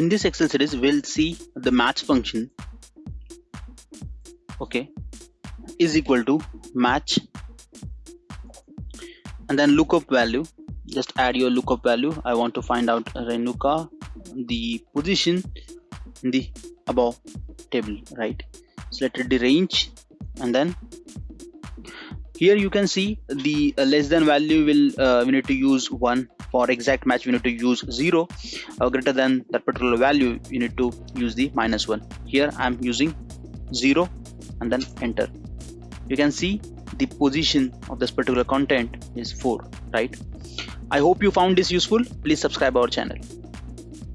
in this excel series we'll see the match function. Okay. Is equal to match. And then lookup value. Just add your lookup value. I want to find out renuka the position in the above table right? So selected the range and then here you can see the uh, less than value will uh, we need to use one. For exact match we need to use zero. Uh, greater than that particular value you need to use the minus one. Here i'm using zero and then enter. You can see the position of this particular content is 4 right? I hope you found this useful. Please subscribe our channel